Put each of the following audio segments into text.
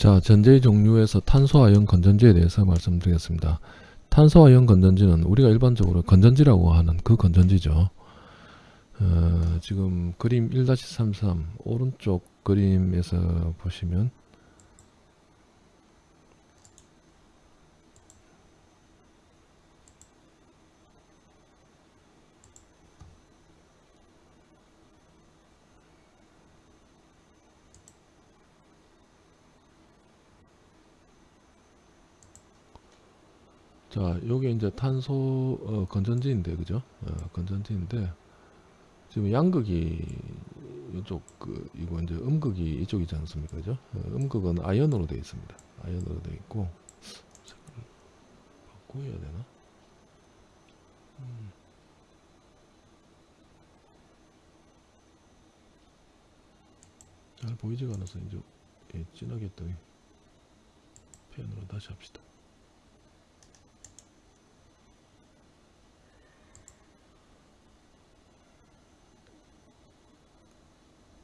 자, 전제의 종류에서 탄소화연 건전지에 대해서 말씀드리겠습니다. 탄소화연 건전지는 우리가 일반적으로 건전지라고 하는 그 건전지죠. 어, 지금 그림 1-33 오른쪽 그림에서 보시면 자, 요게 이제 탄소 어, 건전지인데, 그죠? 어, 건전지인데 지금 양극이 이쪽 그 이거 이제 음극이 이쪽이지 않습니까, 그죠? 어, 음극은 아연으로 되어 있습니다. 아연으로 되어 있고 색깔을 바꿔야 되나? 음. 잘 보이지가 않아서 이제 예, 진하게 했더니 펜으로 다시 합시다.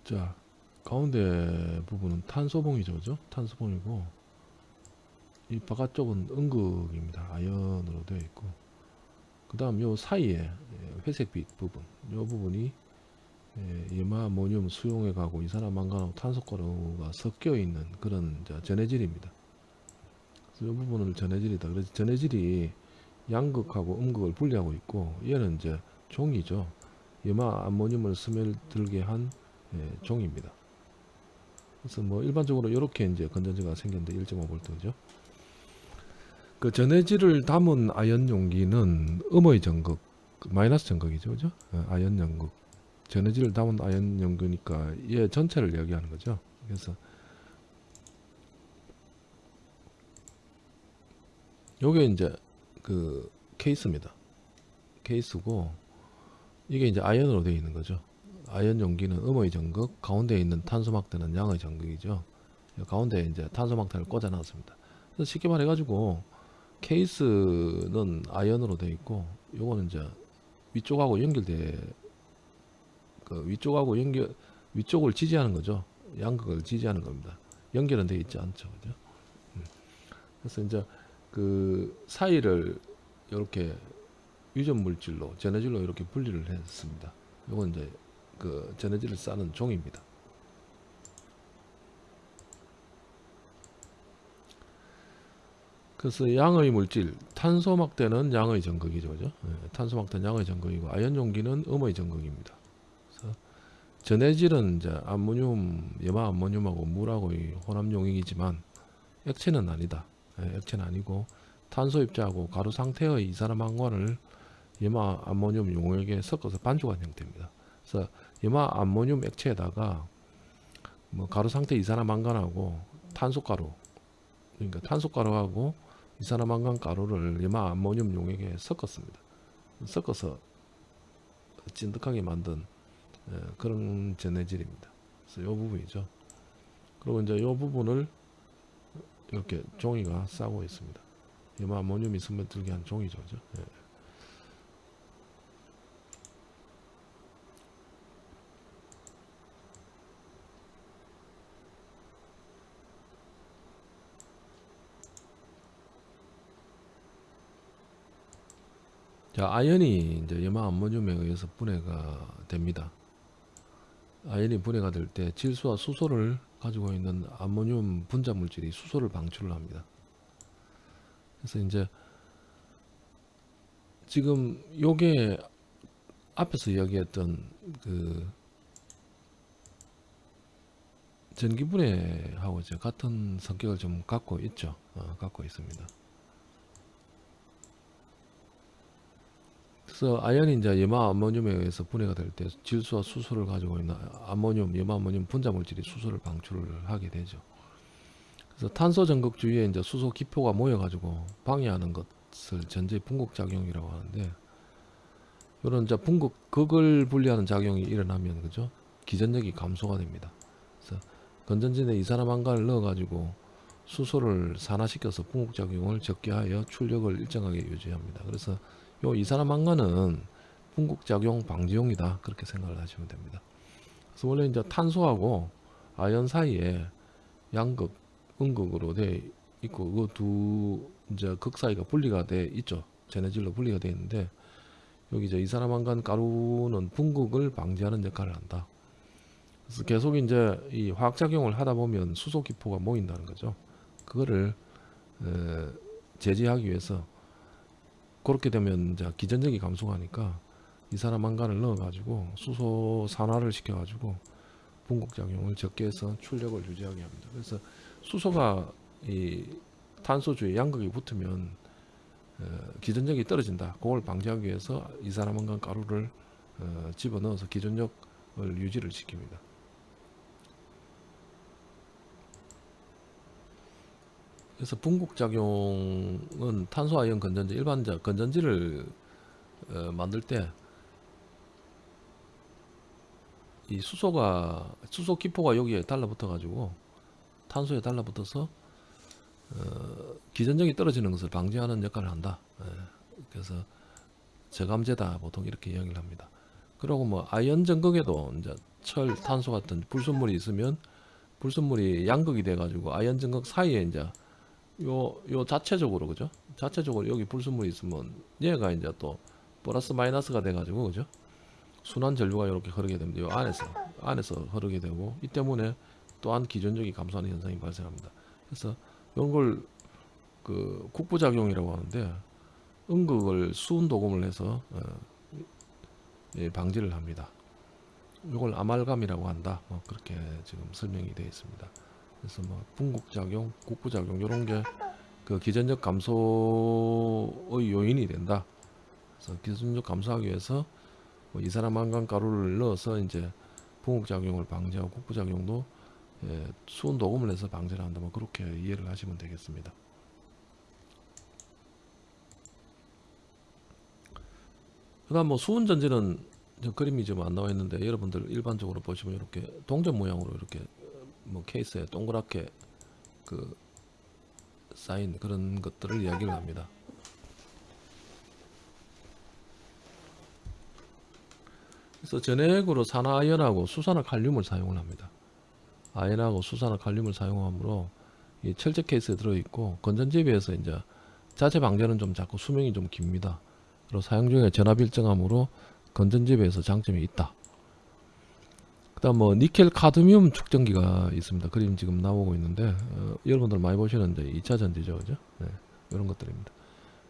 자 가운데 부분은 탄소봉이죠 그죠? 탄소봉이고 이 바깥쪽은 음극입니다. 아연으로 되어 있고. 그 다음 요 사이에 회색빛 부분. 요 부분이 염화 모늄 수용해 가고 이산화 망간하고 탄소가루가 섞여 있는 그런 전해질입니다. 그래서 이 부분을 전해질이다. 그래서 전해질이 양극하고 음극을 분리하고 있고 얘는 이제 종이죠. 염화 암모늄을 스며들게 한 예, 종입니다. 그래서 뭐 일반적으로 이렇게 이제 건전지가 생겼는데 1.5V죠. 그 전해질을 담은 아연 용기는 음의 전극, 마이너스 전극이죠, 그죠? 예, 아연 연극. 전해질을 담은 아연 연극이니까 얘 전체를 이야기하는 거죠. 그래서 요게 이제 그 케이스입니다. 케이스고 이게 이제 아연으로 되어 있는 거죠. 아연 용기는 음의 전극, 가운데 있는 탄소막대는 양의 전극이죠. 가운데 이제 탄소막대를 꽂아 놨습니다. 그래서 쉽게 말해 가지고 케이스는 아연으로 되어 있고 요거는 이제 위쪽하고 연결돼 그 위쪽하고 연결 위쪽을 지지하는 거죠. 양극을 지지하는 겁니다. 연결은 되어 있지 않죠. 그죠? 음. 그래서 이제 그 사이를 이렇게 유전 물질로 전해질로 이렇게 분리를 했습니다. 요건 이제 그 전해질을 싸는 종입니다. 그래서 양의 물질, 탄소막대는 양의 전극이죠. 그죠? 네, 탄소막대는 양의 전극이고 아연 용기는 음의 전극입니다. 전해질은 이제 암모늄, 염화 암모늄하고 물하고의 혼합용이지만 액체는 아니다. 네, 액체는 아니고 탄소 입자하고 가루 상태의 이산화망관을 염화 암모늄 용액에 섞어서 반죽한 형태입니다. 그래서 염화 암모늄 액체에다가 뭐 가루 상태 이산화망간하고 탄소가루 그러니까 탄소가루하고 이산화망간 가루를 염화 암모늄 용액에 섞었습니다. 섞어서 찐득하게 만든 예, 그런 전해질입니다. 그래서 이 부분이죠. 그리고 이제 이 부분을 이렇게 종이가 싸고 있습니다. 염화 암모늄이 스며들게 한 종이죠. 그죠? 예. 자, 아연이 이제 염화 암모늄에 의해서 분해가 됩니다. 아연이 분해가 될 때 질소와 수소를 가지고 있는 암모늄 분자 물질이 수소를 방출을 합니다. 그래서 이제 지금 요게 앞에서 이야기했던 그 전기분해하고 같은 성격을 좀 갖고 있죠. 어, 갖고 있습니다. 그래서 아연이 이제 염화 암모늄에 의해서 분해가 될 때 질소와 수소를 가지고 있는 암모늄, 염화 암모늄 분자 물질이 수소를 방출을 하게 되죠. 그래서 탄소 전극 주위에 이제 수소 기표가 모여 가지고 방해하는 것을 전제 분극 작용이라고 하는데 이런 이제 분극 극을 분리하는 작용이 일어나면 그죠? 기전력이 감소가 됩니다. 그래서 건전지에 이산화망간을 넣어 가지고 수소를 산화시켜서 분극 작용을 적게 하여 출력을 일정하게 유지합니다. 그래서 요 이산화망간은 분극작용 방지용이다 그렇게 생각을 하시면 됩니다. 그래서 원래 이제 탄소하고 아연 사이에 양극 음극으로 돼 있고 그 두 이제 극 사이가 분리가 돼 있죠. 제네질로 분리가 돼 있는데 여기 이제 이산화망간 가루는 분극을 방지하는 역할을 한다. 그래서 계속 이제 이 화학작용을 하다 보면 수소 기포가 모인다는 거죠. 그거를 에, 제지하기 위해서 그렇게 되면 이제 기전력이 감소하니까 이산화 망간을 넣어가지고 수소 산화를 시켜가지고 분극작용을 적게 해서 출력을 유지하게 합니다. 그래서 수소가 이 탄소 주에 양극이 붙으면 어, 기전력이 떨어진다. 그걸 방지하기 위해서 이산화망간 가루를 어, 집어넣어서 기전력을 유지를 시킵니다. 그래서 분국작용은 탄소아이온 건전지 일반적 건전지를 어, 만들 때 이 수소가 수소 기포가 여기에 달라붙어 가지고 탄소에 달라붙어서 어, 기전력이 떨어지는 것을 방지하는 역할을 한다. 예, 그래서 저감제다 보통 이렇게 이야기를 합니다. 그리고 뭐 아이언 전극에도 이제 철, 탄소 같은 불순물이 있으면 불순물이 양극이 돼 가지고 아연 전극 사이에 이제 요, 요 자체적으로 그죠? 자체적으로 여기 불순물이 있으면 얘가 이제 또 플러스 마이너스가 돼 가지고 그죠? 순환 전류가 이렇게 흐르게 됩니다. 요 안에서 안에서 흐르게 되고 이 때문에 또한 기전력이 감소하는 현상이 발생합니다. 그래서 이런 걸 그 국부작용이라고 하는데 음극을 수은 도금을 해서 어, 예, 방지를 합니다. 이걸 아말감이라고 한다. 뭐 그렇게 지금 설명이 되어 있습니다. 그래서 뭐 분국작용, 국부작용 이런 게 그 기전력 감소의 요인이 된다. 그래서 기전력 감소하기 위해서 뭐 이산화망간 가루를 넣어서 이제 분국작용을 방지하고 국부작용도 예, 수은 도금을 해서 방지를 한다. 뭐 그렇게 이해를 하시면 되겠습니다. 그 다음 뭐 수은 전지는 저 그림이 좀안 나와 있는데 여러분들 일반적으로 보시면 이렇게 동전 모양으로 이렇게 뭐 케이스에 동그랗게 그 쌓인 그런 것들을 이야기를 합니다. 그래서 전액으로 산화아연하고 수산화 칼륨을 사용을 합니다. 아연하고 수산화 칼륨을 사용하므로 이 철제 케이스에 들어있고 건전지에 비해서 이제 자체 방전은 좀 자꾸 수명이 좀 깁니다. 그리고 사용 중에 전압 일정함으로 건전지에 비해서 장점이 있다. 그 다음 뭐 니켈 카드뮴 축전기가 있습니다. 그림 지금 나오고 있는데 어, 여러분들 많이 보시는 이제 2차 전지죠, 그죠? 네, 이런 것들입니다.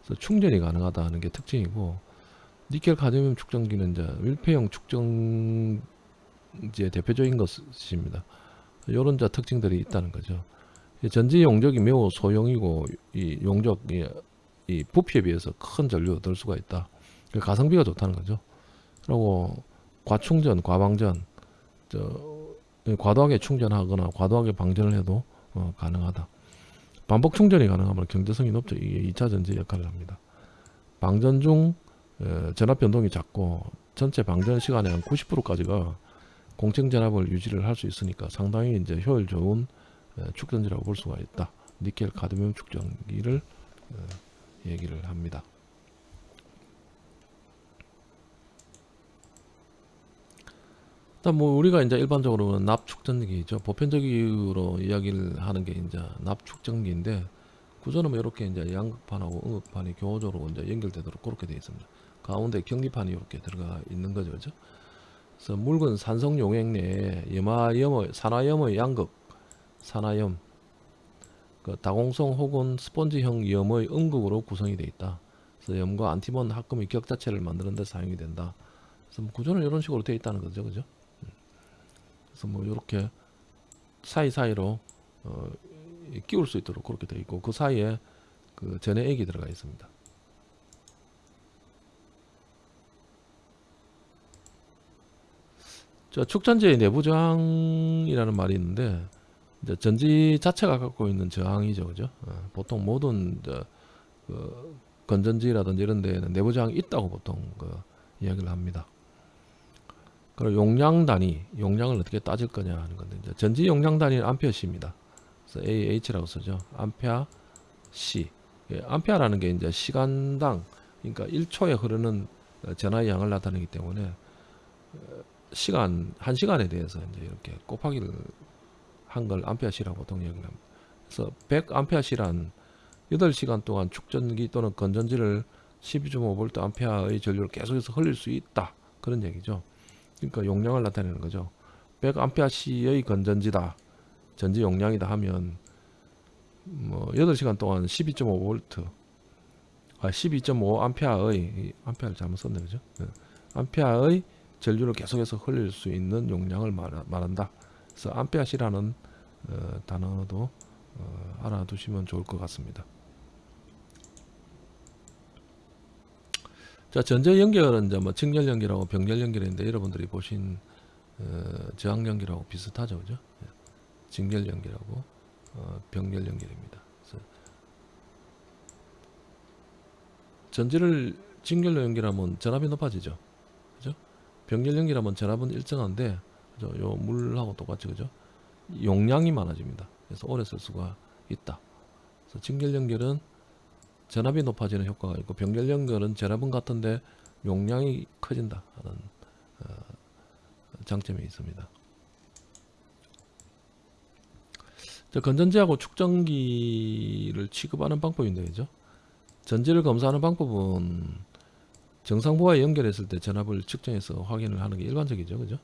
그래서 충전이 가능하다는 게 특징이고 니켈 카드뮴 축전기는 이제 밀폐형 축전지의 대표적인 것입니다. 이런 이제 특징들이 있다는 거죠. 이 전지 용적이 매우 소형이고 이 용적이 이 부피에 비해서 큰 전류 넣을 수가 있다. 그 가성비가 좋다는 거죠. 그리고 과충전, 과방전, 저 과도하게 충전하거나 과도하게 방전을 해도 어, 가능하다. 반복 충전이 가능하면 경제성이 높죠. 이게 2차 전지 역할을 합니다. 방전 중 에, 전압 변동이 작고 전체 방전 시간의 한 90%까지가 공정 전압을 유지를 할 수 있으니까 상당히 이제 효율 좋은 에, 축전지라고 볼 수가 있다. 니켈 카드뮴 축전기를 에, 얘기를 합니다. 일단 뭐 우리가 이제 일반적으로는 납축전기죠. 보편적으로 이야기를 하는 게 이제 납축전기인데 구조는 뭐 이렇게 이제 양극판하고 음극판이 교호적으로 이제 연결되도록 그렇게 되어 있습니다. 가운데 경기판이 이렇게 들어가 있는 거죠, 그죠? 그래서 묽은 산성 용액 내에 염화염의 산화염의 양극, 산화염, 그 다공성 혹은 스펀지형 염의 음극으로 구성이 되어 있다. 그래서 염과 안티몬 합금의 격 자체를 만드는 데 사용이 된다. 그래서 뭐 구조는 이런 식으로 되어 있다는 거죠, 그죠? 그래서 뭐 이렇게 사이사이로 어, 끼울 수 있도록 그렇게 되어 있고 그 사이에 그 전해액이 들어가 있습니다. 저 축전지의 내부 저항이라는 말이 있는데 전지 자체가 갖고 있는 저항이죠, 그죠? 어, 보통 모든 저, 그 건전지라든지 이런 데에는 내부 저항이 있다고 보통 그 이야기를 합니다. 그리고 용량 단위, 용량을 어떻게 따질 거냐 하는 건데 이제 전지 용량 단위는 암페어시입니다. 그래서 AH라고 쓰죠. 암페어 C. 예, 암페어라는 게 이제 시간당 그러니까 1초에 흐르는 전하의 양을 나타내기 때문에 어, 시간 한 시간에 대해서 이제 이렇게 곱하기를 한 걸 암페어시라고 보통 얘기를 합니다. 그래서 100A시란 8시간 동안 축전기 또는 건전지를 12.5V 암페아의 전류를 계속해서 흘릴 수 있다. 그런 얘기죠. 그러니까 용량을 나타내는 거죠. 100A시의 건전지다. 전지 용량이다 하면 뭐 8시간 동안 12.5V 아 12.5A의 암페아를 잘못 썼네 그죠? 네. 암페아의 전류를 계속해서 흘릴 수 있는 용량을 말한다. 그래서 암페아시라는 어, 단어도 어, 알아두시면 좋을 것 같습니다. 자 전제 연결은 이제 뭐 직렬 연결하고 병렬 연결인데 여러분들이 보신 어, 저항 연결하고 비슷하죠, 그죠? 예. 직렬 연결하고 어, 병렬 연결입니다. 전지를 직렬로 연결하면 전압이 높아지죠, 그죠? 병렬 연결하면 전압은 일정한데, 그죠? 요 물하고 똑같이 그죠? 용량이 많아집니다. 그래서 오래 쓸 수가 있다. 그래서 직렬 연결은 전압이 높아지는 효과가 있고 병렬 연결은 전압은 같은데 용량이 커진다 하는 어, 장점이 있습니다. 자, 건전지하고 축전기를 취급하는 방법인데 그죠? 전지를 검사하는 방법은 정상부와 연결했을 때 전압을 측정해서 확인을 하는 게 일반적이죠. 그죠?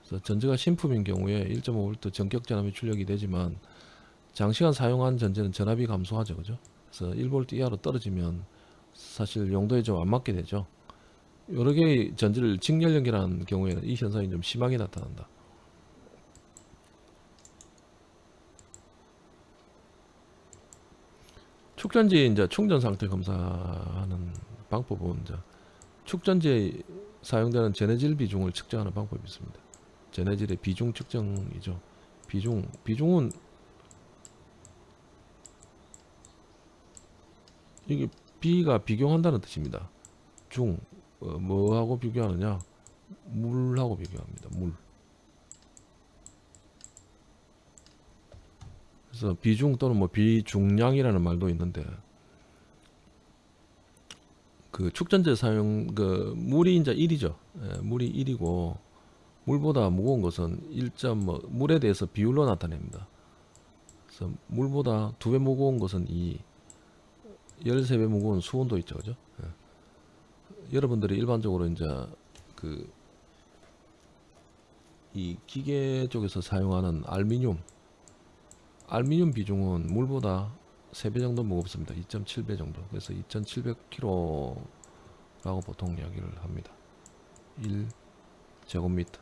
그래서 전지가 신품인 경우에 1.5V 전격 전압이 출력이 되지만 장시간 사용한 전지는 전압이 감소하죠. 그죠? 그래서 1V 이하로 떨어지면 사실 용도에 좀 안 맞게 되죠. 여러 개의 전지를 직렬 연결하는 경우에는 이 현상이 좀 심하게 나타난다. 축전지 이제 충전 상태 검사하는 방법은 이제 축전지에 사용되는 제네질 비중을 측정하는 방법이 있습니다. 제네질의 비중 측정이죠. 비중 비중은 이게 비가 비교한다는 뜻입니다. 중 어, 뭐하고 비교하느냐? 물하고 비교합니다. 물. 그래서 비중 또는 뭐 비중량이라는 말도 있는데 그 축전제 사용 그 물이 이제 1이죠. 예, 물이 1이고 물보다 무거운 것은 1. 뭐 물에 대해서 비율로 나타냅니다. 그래서 물보다 두 배 무거운 것은 2, 13배 무거운 수온도 있죠. 그죠? 예. 여러분들이 일반적으로 이제 그 이 기계 쪽에서 사용하는 알미늄 알미늄 비중은 물보다 3배 정도 무겁습니다. 2.7배 정도. 그래서 2,700kg라고 보통 이야기를 합니다. 1제곱미터.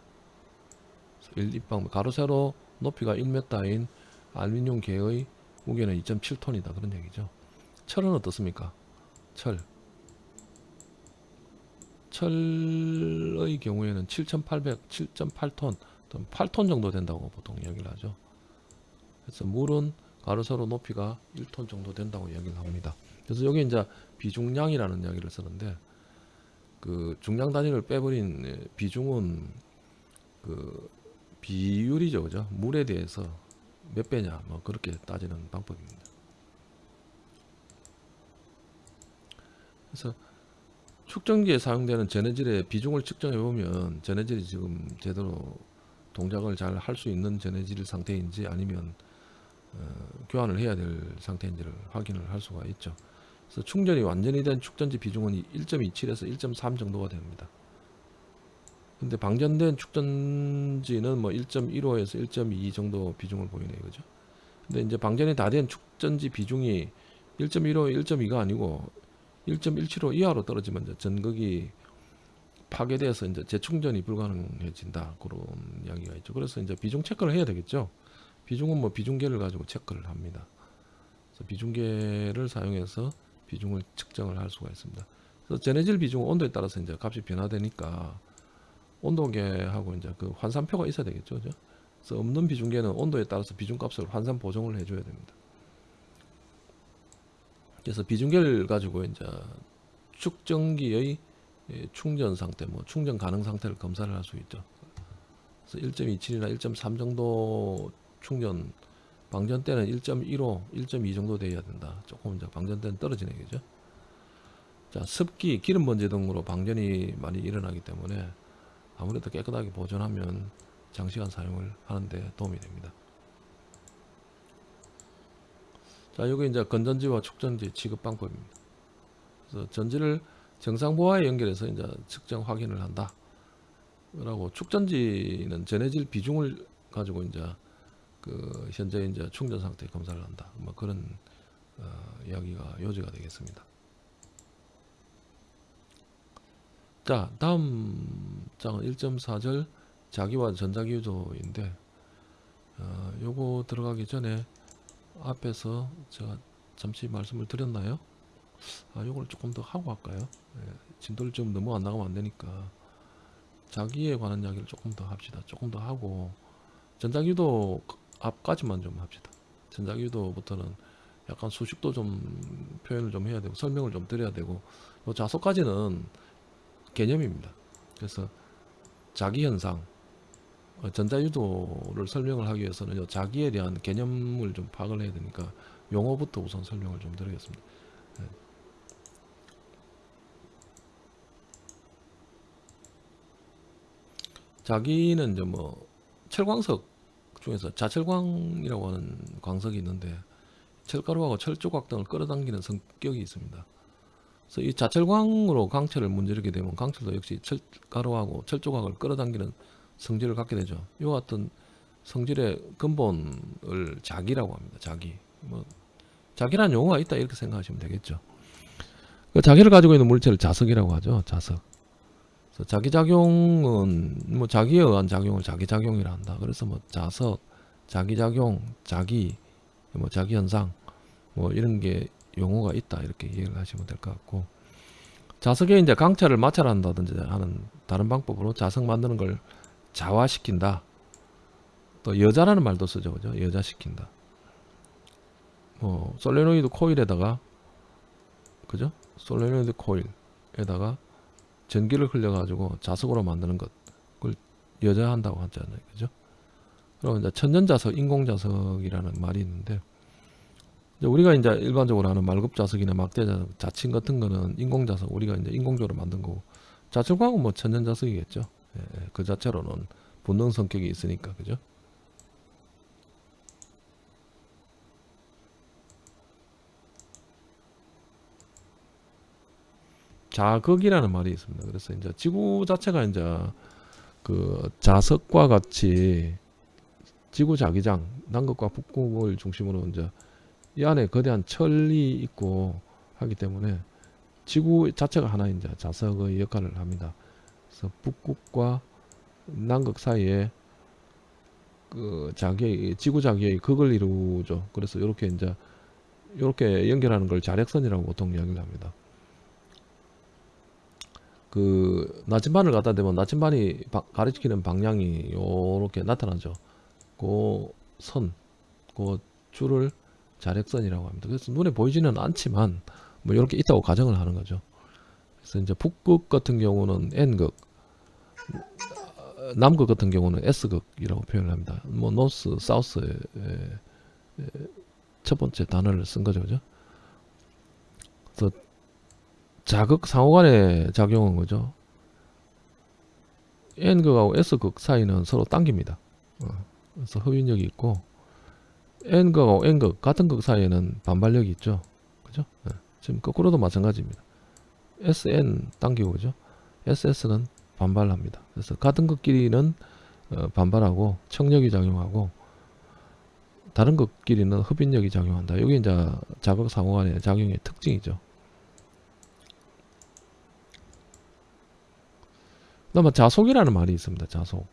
1입방 가로 세로 높이가 1m인 알미늄 계의 무게는 2.7톤이다. 그런 얘기죠. 철은 어떻습니까? 철. 철의 경우에는 7,800, 7.8톤, 8톤 정도 된다고 보통 이야기를 하죠. 그래서 물은 가로세로 높이가 1톤 정도 된다고 이야기를 합니다. 그래서 여기 이제 비중량이라는 이야기를 쓰는데 그 중량 단위를 빼버린 비중은 그 비율이죠, 그죠? 물에 대해서 몇 배냐, 뭐 그렇게 따지는 방법입니다. 그래서 축전기에 사용되는 제네질의 비중을 측정해 보면 제네질이 지금 제대로 동작을 잘 할 수 있는 제네질 상태인지 아니면 어, 교환을 해야 될 상태인지를 확인을 할 수가 있죠. 그래서 충전이 완전히 된 축전지 비중은 1.27에서 1.3 정도가 됩니다. 근데 방전된 축전지는 뭐 1.15에서 1.2 정도 비중을 보이네요. 그죠? 근데 이제 방전이 다 된 축전지 비중이 1.15, 1.2가 아니고 1.175 이하로 떨어지면 이제 전극이 파괴돼서 이제 재충전이 불가능해진다. 그런 이야기가 있죠. 그래서 이제 비중 체크를 해야 되겠죠. 비중은 뭐 비중계를 가지고 체크를 합니다. 그래서 비중계를 사용해서 비중을 측정을 할 수가 있습니다. 그래서 제네질 비중 온도에 따라서 이제 값이 변화되니까 온도계하고 이제 그 환산표가 있어야 되겠죠. 그죠? 그래서 없는 비중계는 온도에 따라서 비중값을 환산 보정을 해줘야 됩니다. 그래서 비중계를 가지고 이제 축전기의 충전 상태, 뭐 충전 가능 상태를 검사를 할 수 있죠. 그래서 1.27이나 1.3 정도 충전 방전 때는 1.15, 1.2 정도 돼야 된다. 조금 이제 방전 때는 떨어지네 그죠? 자, 습기, 기름 번지 등으로 방전이 많이 일어나기 때문에 아무래도 깨끗하게 보존하면 장시간 사용을 하는데 도움이 됩니다. 자, 여기 이제 건전지와 축전지 취급 방법입니다. 그래서 전지를 정상 보화에 연결해서 이제 측정 확인을 한다. 라고 축전지는 전해질 비중을 가지고 이제 그 현재 이제 충전 상태 검사를 한다. 뭐 그런 어, 이야기가 요지가 되겠습니다. 자, 다음 장은 1.4절 자기와 전자기 유도인데 어, 요거 들어가기 전에 앞에서 제가 잠시 말씀을 드렸나요? 아, 요걸 조금 더 하고 할까요? 예, 진도를 좀 너무 안 나가면 안 되니까 자기에 관한 이야기를 조금 더 합시다. 조금 더 하고 전자기도 앞까지만 좀 합시다. 전자기도부터는 약간 수식도 좀 표현을 좀 해야 되고 설명을 좀 드려야 되고 요 자소까지는 개념입니다. 그래서 자기 현상 어, 전자유도를 설명을 하기 위해서는 요 자기에 대한 개념을 좀 파악을 해야 되니까 용어부터 우선 설명을 좀 드리겠습니다. 네. 자기는 이제 뭐 철광석 중에서 자철광이라고 하는 광석이 있는데 철가루하고 철조각 등을 끌어당기는 성격이 있습니다. 그래서 이 자철광으로 강철을 문지르게 되면 강철도 역시 철가루하고 철조각을 끌어당기는 성질을 갖게 되죠. 이와 같은 성질의 근본을 자기라고 합니다. 자기. 뭐 자기라는 용어가 있다 이렇게 생각하시면 되겠죠. 그 자기를 가지고 있는 물체를 자석이라고 하죠. 자석. 그래서 자기 작용은 뭐 자기에 의한 작용을 자기 작용이라 한다. 그래서 뭐 자석, 자기 작용, 자기, 뭐 자기 현상, 뭐 이런 게 용어가 있다 이렇게 이해를 하시면 될 것 같고 자석에 이제 강차를 마찰한다든지 하는 다른 방법으로 자석 만드는 걸 자화시킨다. 또 여자라는 말도 쓰죠, 그죠? 여자시킨다. 뭐 솔레노이드 코일에다가 그죠? 솔레노이드 코일에다가 전기를 흘려 가지고 자석으로 만드는 것 그걸 여자한다고 하잖아요, 그죠? 그럼 이제 천연자석, 인공자석이라는 말이 있는데 우리가 이제 일반적으로 하는 말급자석이나 막대자석, 자칭 같은 거는 인공자석 우리가 이제 인공적으로 만든 거고 자철광은 뭐 천연자석이겠죠. 예, 예, 그 자체로는 본능 성격이 있으니까 그죠? 자극이라는 말이 있습니다. 그래서 이제 지구 자체가 이제 그 자석과 같이 지구 자기장 남극과 북극을 중심으로 이제 이 안에 거대한 철이 있고 하기 때문에 지구 자체가 하나 이제 자석의 역할을 합니다. 그래서 북극과 남극 사이에 그 자기의 지구 자기의 극을 이루죠. 그래서 이렇게 이제 이렇게 연결하는 걸 자력선이라고 보통 이야기를 합니다. 그 나침반을 갖다 대면 나침반이 가리키는 방향이 요렇게 나타나죠. 그 선, 그 줄을 자력선이라고 합니다. 그래서 눈에 보이지는 않지만 뭐 이렇게 있다고 가정을 하는 거죠. 그래서 이제 북극 같은 경우는 N극, 남극 같은 경우는 S극이라고 표현을 합니다. 뭐 노스, 사우스의 첫 번째 단어를 쓴 거죠, 그죠? 그래서 자극 상호간의 작용은 거죠. N극하고 S극 사이는 서로 당깁니다. 어, 그래서 흡인력이 있고 N극하고 N극 같은 극 사이에는 반발력이 있죠. 그죠? 네. 지금 거꾸로도 마찬가지입니다. SN 당기고 그죠? SS는 반발합니다. 그래서 같은 극끼리는 어, 반발하고 청력이 작용하고 다른 극끼리는 흡인력이 작용한다. 이게 이제 자극 상호간의 작용의 특징이죠. 그다음 자속이라는 말이 있습니다. 자속.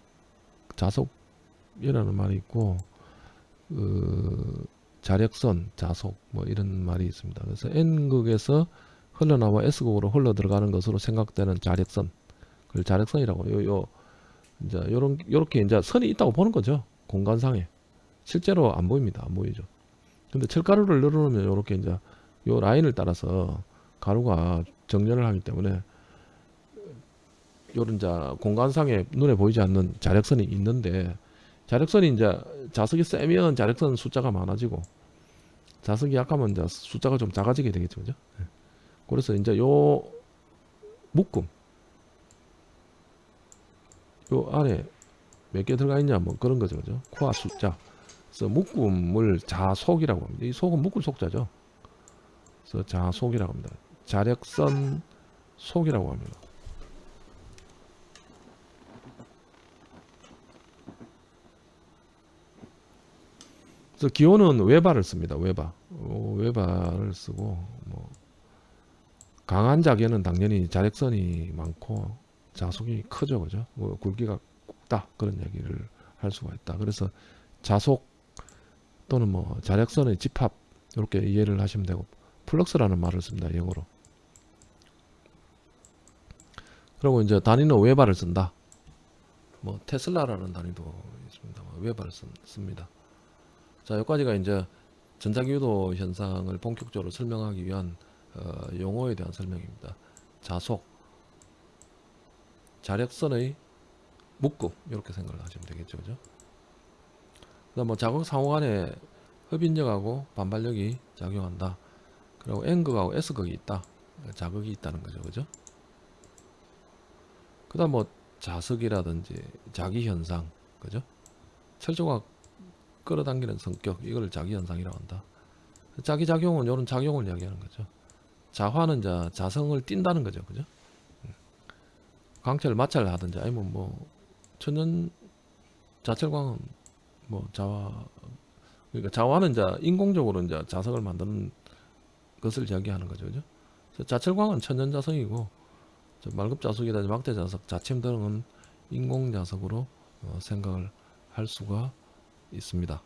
자속이라는 말이 있고 그 자력선, 자속 뭐 이런 말이 있습니다. 그래서 N극에서 흘러나와 S극으로 흘러 들어가는 것으로 생각되는 자력선. 그걸 자력선이라고 요, 요 이제 요런 요렇게 이제 선이 있다고 보는 거죠. 공간상에. 실제로 안 보입니다. 안 보이죠. 근데 철가루를 늘어놓으면 요렇게 이제 요 라인을 따라서 가루가 정렬을 하기 때문에 요런 자 공간상에 눈에 보이지 않는 자력선이 있는데 자력선이 이제 자석이 세면 자력선 숫자가 많아지고 자석이 약하면 이제 숫자가 좀 작아지게 되겠죠, 그죠? 네. 그래서 이제 요 묶음 요 안에 몇 개 들어가 있냐 뭐 그런 거죠, 그죠? 코아 숫자 그래서 묶음을 자속이라고 합니다. 이 속은 묶을 속자죠. 그래서 자속이라고 합니다. 자력선 속이라고 합니다. 그래서 기호는 외발을 씁니다. 외발. 어, 외발을 쓰고 뭐 강한 자기는 당연히 자력선이 많고 자속이 크죠, 그죠? 뭐 굵기가 굵다 그런 얘기를 할 수가 있다. 그래서 자속 또는 뭐 자력선의 집합 이렇게 이해를 하시면 되고 flux라는 말을 씁니다. 영어로. 그리고 이제 단위는 웨버를 쓴다. 뭐 테슬라라는 단위도 있습니다. 웨버를 쓴- 씁니다. 자, 여기까지가 이제 전자기유도 현상을 본격적으로 설명하기 위한 어, 용어에 대한 설명입니다. 자속, 자력선의 묶음 이렇게 생각을 하시면 되겠죠, 그죠? 그다음 뭐 자극 상호 간에 흡인력하고 반발력이 작용한다. 그리고 N극하고 S극이 있다. 자극이 있다는 거죠, 그죠? 그 다음 뭐 자석이라든지 자기 현상, 그죠? 철조가 끌어당기는 성격 이걸 자기 현상이라고 한다. 자기 작용은 이런 작용을 이야기하는 거죠. 자화는 자 자성을 띈다는 거죠, 그죠? 음. 강철 마찰 하든지 아니면 뭐 천연 자철광은 뭐 자화 그러니까 자화는 이제 인공적으로 이제 자석을 만드는 것을 이야기하는 거죠, 그죠? 자철광은 천연 자석이고 저 말급 자석이라든지 막대 자석, 자침 등은 인공 자석으로 어, 생각을 할 수가 있습니다.